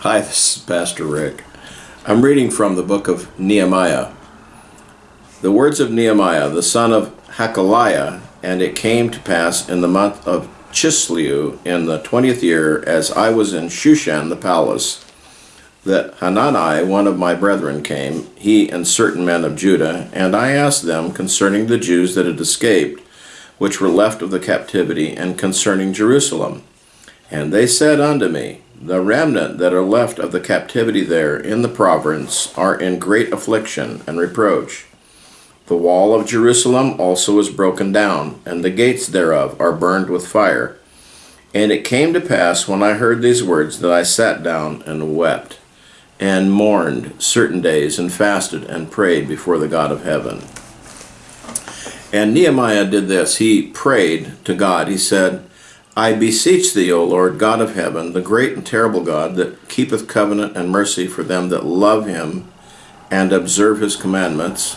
Hi, this is Pastor Rick. I'm reading from the book of Nehemiah. The words of Nehemiah, the son of Hachaliah, and it came to pass in the month of Chisleu in the twentieth year, as I was in Shushan the palace, that Hanani, one of my brethren, came, he and certain men of Judah, and I asked them concerning the Jews that had escaped, which were left of the captivity, and concerning Jerusalem. And they said unto me, The remnant that are left of the captivity there in the province are in great affliction and reproach. The wall of Jerusalem also is broken down, and the gates thereof are burned with fire. And it came to pass when I heard these words that I sat down and wept, and mourned certain days, and fasted and prayed before the God of heaven. And Nehemiah did this. He prayed to God. He said, I beseech thee, O Lord, God of heaven, the great and terrible God, that keepeth covenant and mercy for them that love him and observe his commandments,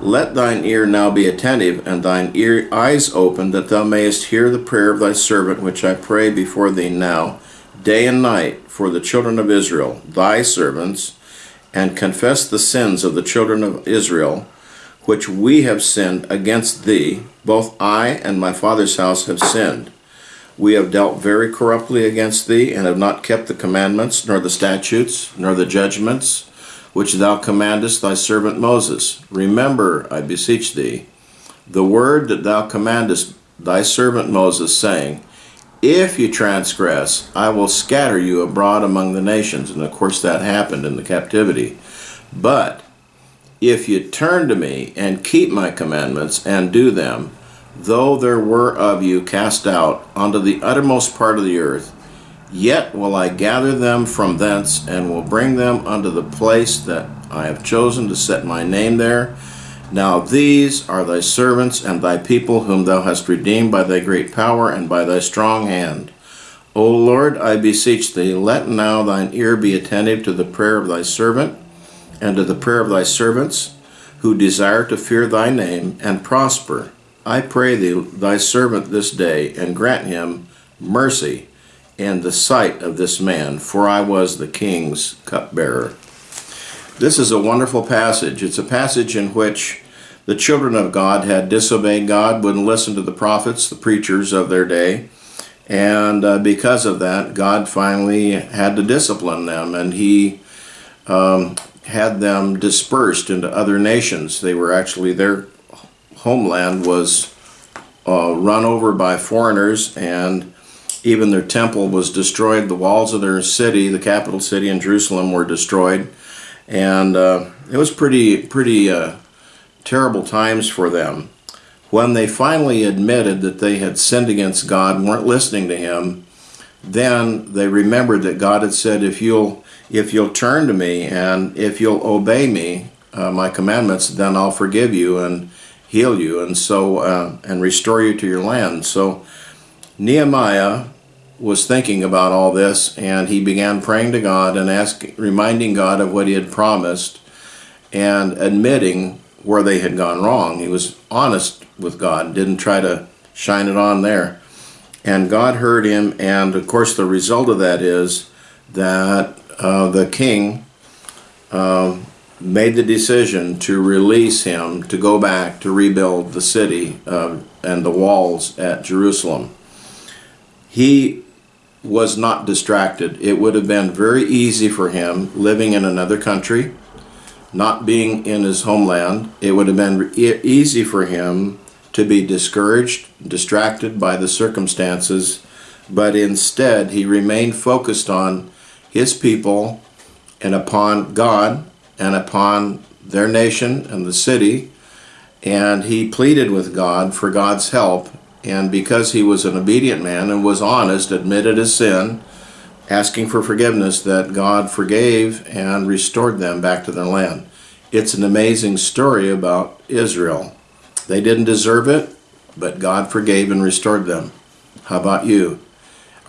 let thine ear now be attentive, and thine ear eyes open, that thou mayest hear the prayer of thy servant, which I pray before thee now, day and night, for the children of Israel, thy servants, and confess the sins of the children of Israel, which we have sinned against thee. Both I and my father's house have sinned. We have dealt very corruptly against thee, and have not kept the commandments, nor the statutes, nor the judgments, which thou commandest thy servant Moses. Remember, I beseech thee, the word that thou commandest thy servant Moses, saying, If you transgress, I will scatter you abroad among the nations. And of course, that happened in the captivity. But if you turn to me and keep my commandments and do them, though there were of you cast out unto the uttermost part of the earth, yet will I gather them from thence, and will bring them unto the place that I have chosen to set my name there. Now these are thy servants and thy people, whom thou hast redeemed by thy great power and by thy strong hand. O Lord, I beseech thee, let now thine ear be attentive to the prayer of thy servant, and to the prayer of thy servants, who desire to fear thy name and prosper. I pray thee, thy servant this day, and grant him mercy in the sight of this man, for I was the king's cupbearer. This is a wonderful passage. It's a passage in which the children of God had disobeyed God, wouldn't listen to the prophets, the preachers of their day, and uh, because of that, God finally had to discipline them, and He um, had them dispersed into other nations. They were actually their homeland was uh, run over by foreigners, and even their temple was destroyed. The walls of their city, the capital city in Jerusalem, were destroyed, and uh, it was pretty pretty uh, terrible times for them. When they finally admitted that they had sinned against God weren't listening to Him, then they remembered that God had said, "If you'll if you'll turn to me and if you'll obey me, uh, my commandments, then I'll forgive you and heal you and so uh, and restore you to your land." So Nehemiah was thinking about all this and he began praying to God and asking, reminding God of what he had promised and admitting where they had gone wrong. He was honest with God, didn't try to shine it on there. And God heard him, and of course, the result of that is that uh, the king uh, made the decision to release him to go back to rebuild the city uh, and the walls at Jerusalem he was not distracted. It would have been very easy for him living in another country, not being in his homeland. It would have been e easy for him to be discouraged, distracted by the circumstances, but instead he remained focused on his people and upon God and upon their nation and the city, and he pleaded with God for God's help and because he was an obedient man and was honest, admitted his sin, asking for forgiveness, that God forgave and restored them back to their land. It's an amazing story about Israel. They didn't deserve it, but God forgave and restored them. How about you?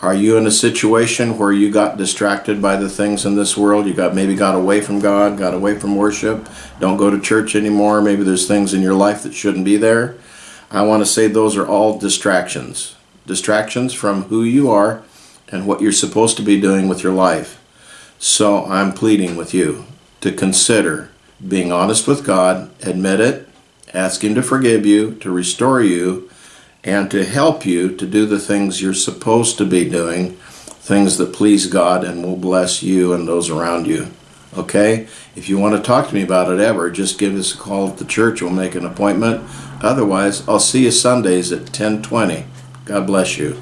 Are you in a situation where you got distracted by the things in this world? You got maybe got away from God, got away from worship, don't go to church anymore. Maybe there's things in your life that shouldn't be there. I want to say those are all distractions. Distractions from who you are and what you're supposed to be doing with your life. So I'm pleading with you to consider being honest with God, admit it, ask Him to forgive you, to restore you, and to help you to do the things you're supposed to be doing, things that please God and will bless you and those around you. Okay? If you want to talk to me about it ever, just give us a call at the church. We'll make an appointment. Otherwise, I'll see you Sundays at 1020. God bless you.